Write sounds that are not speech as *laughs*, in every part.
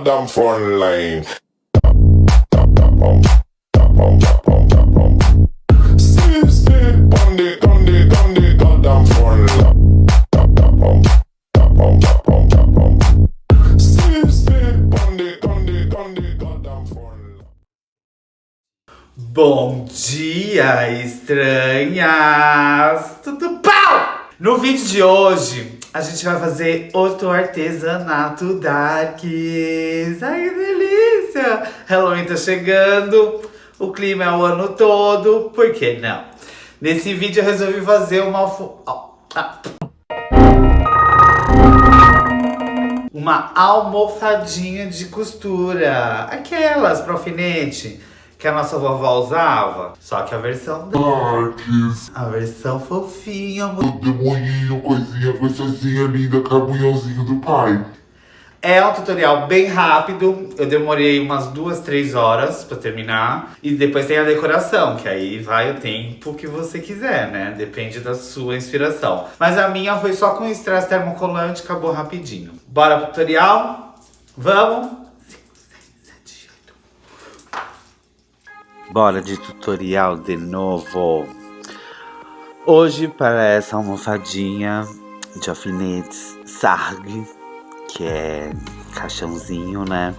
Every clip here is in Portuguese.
Damn front line. Bom dia, estranhas! Tudo! No vídeo de hoje, a gente vai fazer outro artesanato darks. Ai, que delícia! Halloween tá chegando, o clima é o ano todo, por que não? Nesse vídeo eu resolvi fazer uma... ó, ah. Uma almofadinha de costura. Aquelas pra alfinete que a nossa vovó usava. Só que a versão Darks, a versão fofinha, o demoninho, coisinha gostosinha, linda, cabunhãozinho do pai. É um tutorial bem rápido. Eu demorei umas duas, três horas pra terminar. E depois tem a decoração, que aí vai o tempo que você quiser, né? Depende da sua inspiração. Mas a minha foi só com estresse termocolante, acabou rapidinho. Bora pro tutorial? Vamos? Bora de tutorial de novo. Hoje, para essa almofadinha de alfinetes Sarg, que é caixãozinho, né?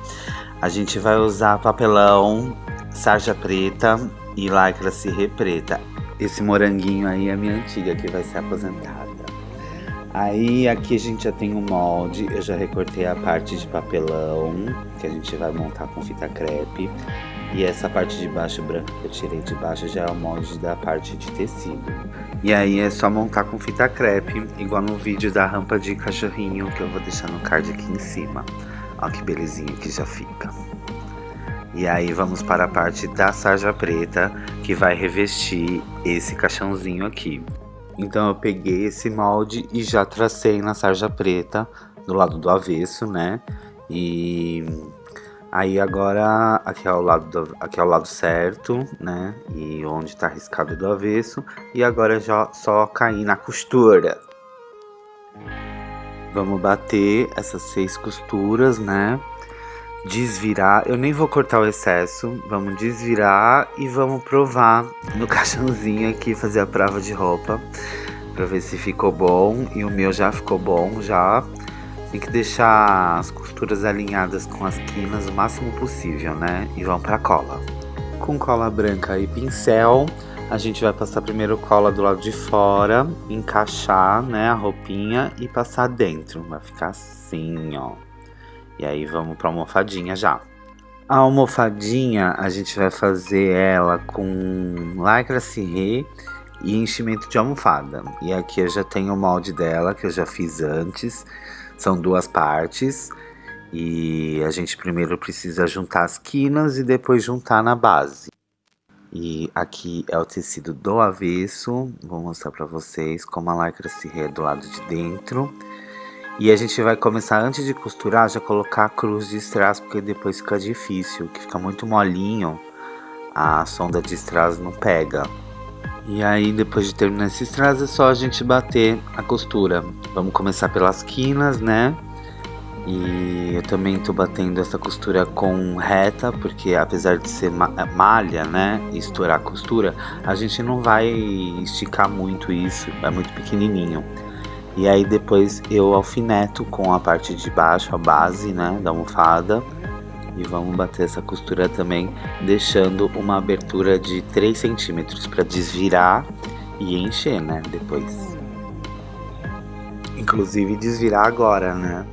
A gente vai usar papelão, sarja preta e lycra cirrê preta. Esse moranguinho aí é minha antiga, que vai ser aposentada. Aí aqui a gente já tem o molde, eu já recortei a parte de papelão, que a gente vai montar com fita crepe. E essa parte de baixo branca que eu tirei de baixo já é o molde da parte de tecido. E aí é só montar com fita crepe, igual no vídeo da rampa de cachorrinho que eu vou deixar no card aqui em cima. Ó que belezinha que já fica. E aí vamos para a parte da sarja preta, que vai revestir esse caixãozinho aqui. Então eu peguei esse molde e já tracei na sarja preta, do lado do avesso, né? E Aí agora, aqui é o lado, do, aqui é o lado certo, né? E onde tá riscado do avesso. E agora já só cair na costura. Vamos bater essas seis costuras, né? Desvirar, eu nem vou cortar o excesso. Vamos desvirar e vamos provar no *laughs* caixãozinho aqui, fazer a prova de roupa. Pra ver se ficou bom. E o meu já ficou bom, já. Tem que deixar as costuras alinhadas com as quinas o máximo possível, né? E vão pra cola. Com cola branca e pincel, a gente vai passar primeiro cola do lado de fora, encaixar, né, a roupinha e passar dentro. Vai ficar assim, ó. E aí vamos pra almofadinha já. A almofadinha, a gente vai fazer ela com lycra cirrê e enchimento de almofada. E aqui eu já tenho o molde dela, que eu já fiz antes. São duas partes e a gente primeiro precisa juntar as quinas e depois juntar na base. E aqui é o tecido do avesso, vou mostrar pra vocês como a lycra se rê do lado de dentro. E a gente vai começar, antes de costurar, já colocar a cruz de strass, porque depois fica difícil, que fica muito molinho, a sonda de strass não pega. E aí, depois de terminar esse strass, é só a gente bater a costura. Vamos começar pelas quinas, né? E eu também tô batendo essa costura com reta, porque apesar de ser ma malha, né, e estourar a costura, a gente não vai esticar muito isso, é muito pequenininho. E aí depois eu alfineto com a parte de baixo, a base, né, da almofada. E vamos bater essa costura também, deixando uma abertura de 3 centímetros para desvirar e encher, né, depois. Inclusive desvirar agora, né?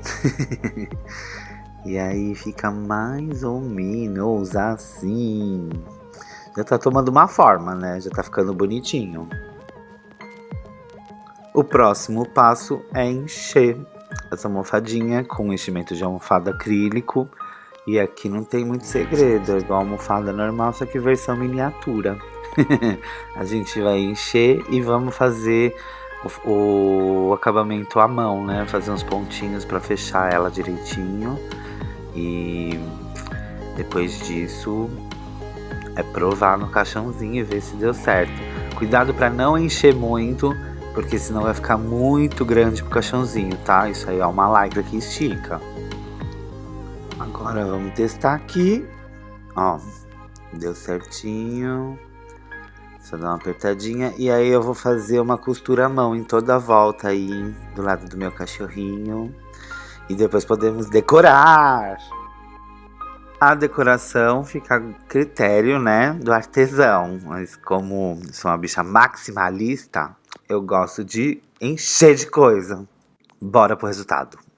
*laughs* e aí fica mais ou menos assim. Já tá tomando uma forma, né? Já tá ficando bonitinho. O próximo passo é encher essa almofadinha com enchimento de almofada acrílico. E aqui não tem muito segredo, é igual almofada normal, só que versão miniatura. *laughs* a gente vai encher e vamos fazer o, o, acabamento à mão, né? Fazer uns pontinhos para fechar ela direitinho. E depois disso é provar no caixãozinho e ver se deu certo. Cuidado para não encher muito, porque senão vai ficar muito grande pro caixãozinho, tá? Isso aí é uma lycra que estica. Agora vamos testar aqui. Ó, deu certinho. Só dar uma apertadinha. E aí eu vou fazer uma costura à mão em toda a volta aí, do lado do meu cachorrinho. E depois podemos decorar. A decoração fica a critério, né, do artesão. Mas como sou uma bicha maximalista, eu gosto de encher de coisa. Bora pro resultado.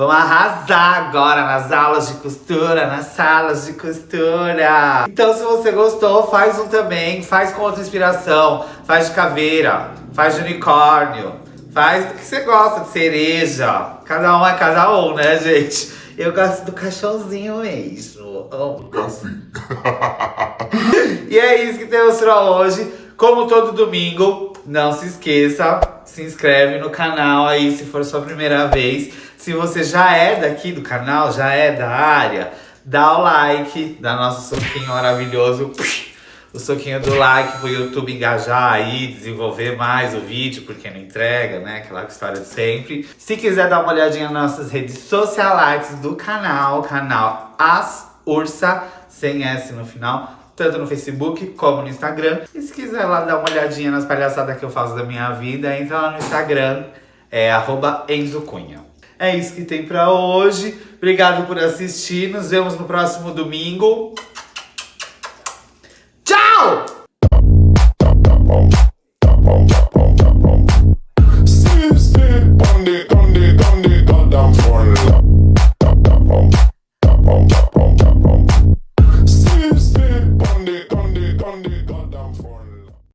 Vamos arrasar agora nas aulas de costura, nas salas de costura. Então se você gostou, faz um também, faz com outra inspiração. Faz de caveira, faz de unicórnio, faz do que você gosta, de cereja. Cada um é cada um, né, gente? Eu gosto do caixãozinho mesmo. Amo. Assim. *laughs* E é isso que temos pra hoje. Como todo domingo, não se esqueça, se inscreve no canal aí se for sua primeira vez. Se você já é daqui do canal, já é da área, dá o like, dá nosso soquinho maravilhoso. O soquinho do like pro YouTube engajar aí, desenvolver mais o vídeo, porque não entrega, né? Aquela história de sempre. Se quiser dar uma olhadinha nas nossas redes sociais do canal, canal As Ursa, sem S no final, tanto no Facebook como no Instagram. E se quiser lá dar uma olhadinha nas palhaçadas que eu faço da minha vida, entra lá no Instagram, é arroba Enzo Cunha. É isso que tem pra hoje. Obrigado por assistir. Nos vemos no próximo domingo.